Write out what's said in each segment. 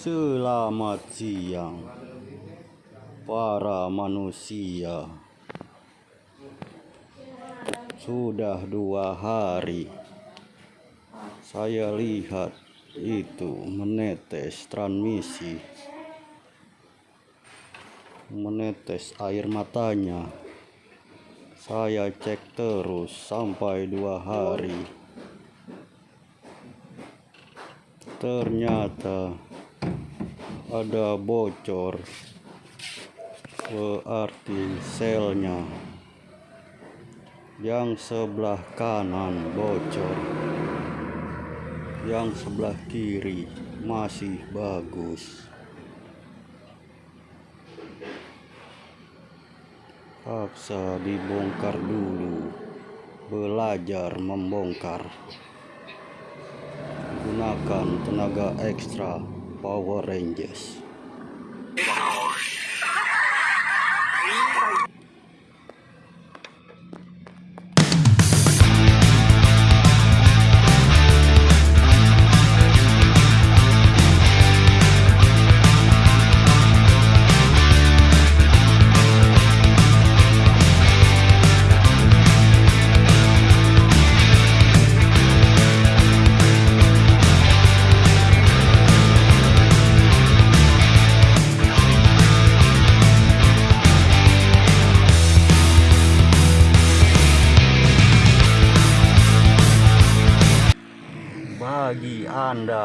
Selamat siang para manusia. Sudah dua hari saya lihat itu menetes transmisi menetes air matanya saya cek terus sampai dua hari ternyata ada bocor berarti selnya. Yang sebelah kanan bocor. Yang sebelah kiri masih bagus. Paksa dibongkar dulu. Belajar membongkar. Gunakan tenaga ekstra Power Rangers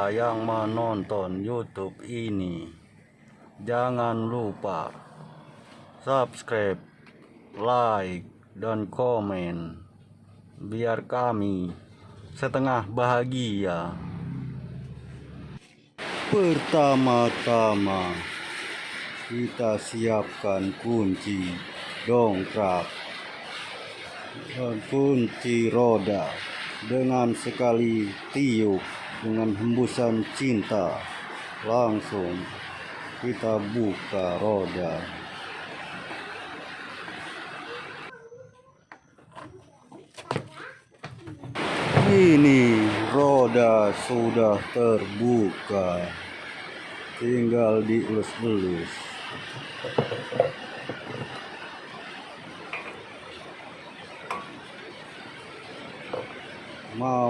Yang menonton YouTube ini, jangan lupa subscribe, like, dan komen, biar kami setengah bahagia. Pertama-tama, kita siapkan kunci dongkrak dan kunci roda dengan sekali tiup dengan hembusan cinta langsung kita buka roda. Ini roda sudah terbuka. Tinggal dielus-elus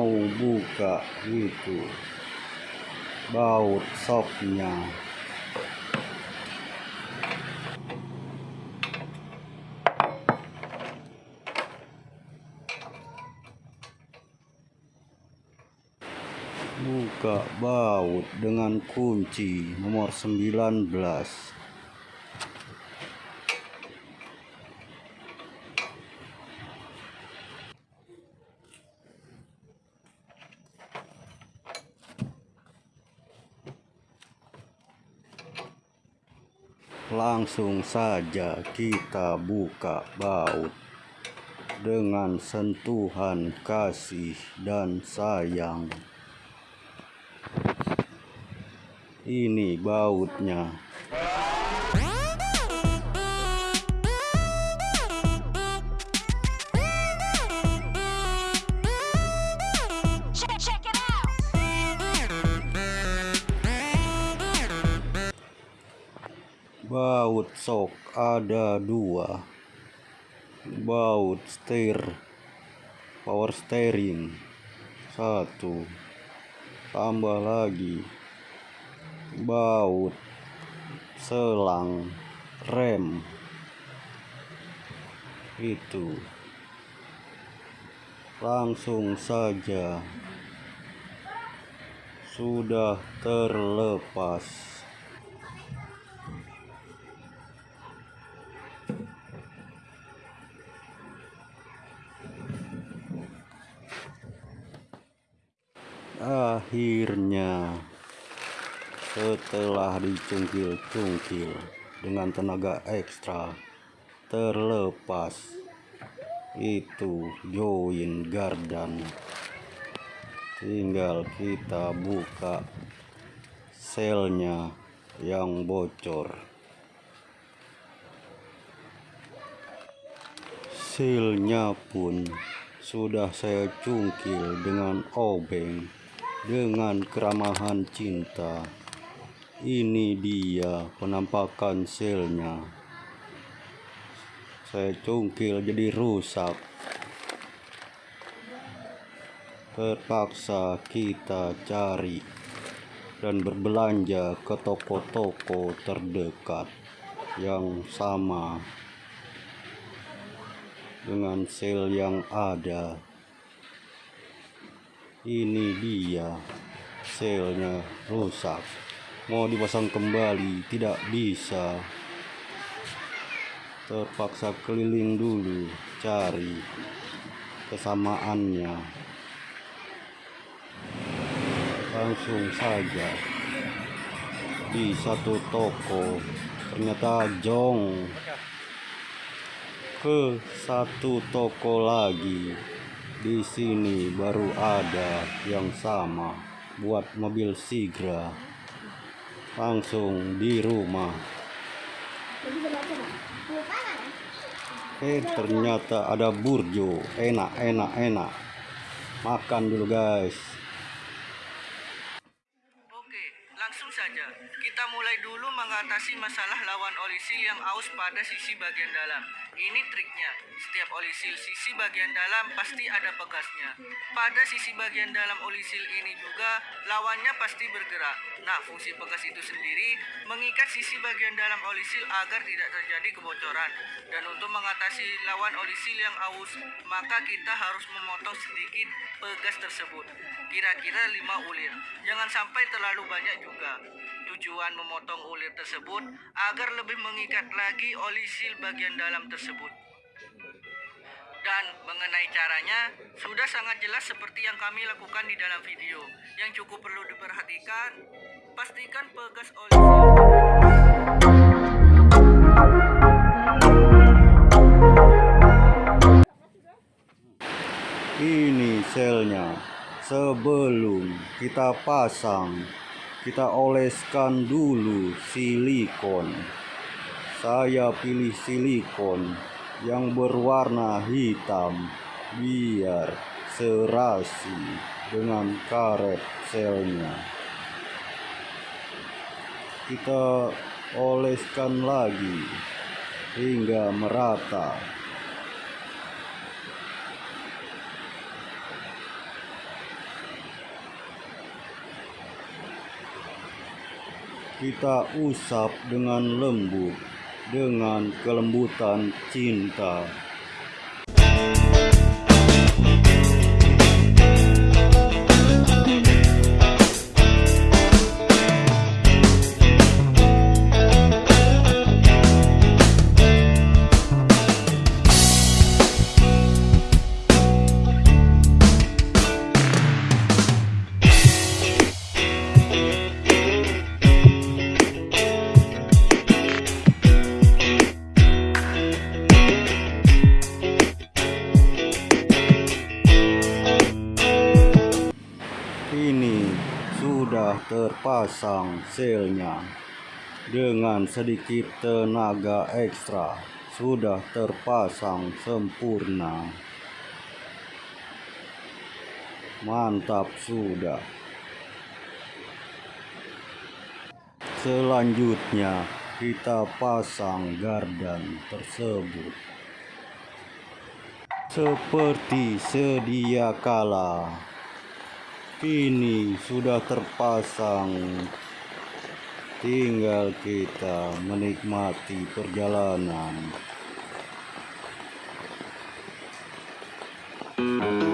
mau buka itu baut soknya buka baut dengan kunci nomor 19 langsung saja kita buka baut dengan sentuhan kasih dan sayang. Ini bautnya baut sok ada dua. Baut setir power steering. Satu. Tambah lagi. Baut selang rem. Itu. Langsung saja. Sudah terlepas akhirnya setelah dicungkil-cungkil dengan tenaga ekstra terlepas itu join gardan. Tinggal kita buka selnya yang bocor. Silnya pun sudah saya cungkil dengan obeng dengan keramahan cinta Ini dia penampakan selnya. Saya cungkil jadi rusak. Terpaksa kita cari dan berbelanja ke toko-toko terdekat yang sama dengan sel yang ada. Ini dia selnya rusak. Mau dipasang kembali tidak bisa. Terpaksa keliling dulu cari kesamaannya. Langsung saja di satu toko ternyata jong ke satu toko lagi di sini baru ada yang sama buat mobil Sigra. Langsung di rumah. Eh ternyata ada burjo. Enak enak enak. Makan dulu guys Oke, langsung saja. Kita mulai dulu mengatasi masalah lawan olisil yang aus pada sisi bagian dalam. Ini triknya. Setiap olisil sisi bagian dalam pasti ada pegasnya. Pada sisi bagian dalam olisil ini juga lawannya pasti bergerak. Nah, fungsi pegas itu sendiri mengikat sisi bagian dalam olisil agar tidak terjadi kebocoran. Dan untuk mengatasi lawan olisil yang aus, maka kita harus memotong sedikit pegas tersebut. Kira-kira 5 ulir. Jangan sampai terlalu banyak juga. Tujuan memotong ulir tersebut agar lebih mengikat lagi olisil bagian dalam tersebut. Dan mengenai caranya, sudah sangat jelas seperti yang kami lakukan di dalam video. Yang cukup perlu diperhatikan, pastikan pegas olisil ini selnya sebelum kita pasang kita oleskan dulu silikon. Saya pilih silikon yang berwarna hitam biar serasi dengan karet selnya. Kita oleskan lagi hingga merata kita usap dengan lembut dengan kelembutan cinta terpasang selnya. Dengan sedikit tenaga ekstra sudah terpasang sempurna. Mantap sudah. Selanjutnya kita pasang gardan tersebut. Seperti sedia kala Kini sudah terpasang. Tinggal kita menikmati perjalanan. Terima kasih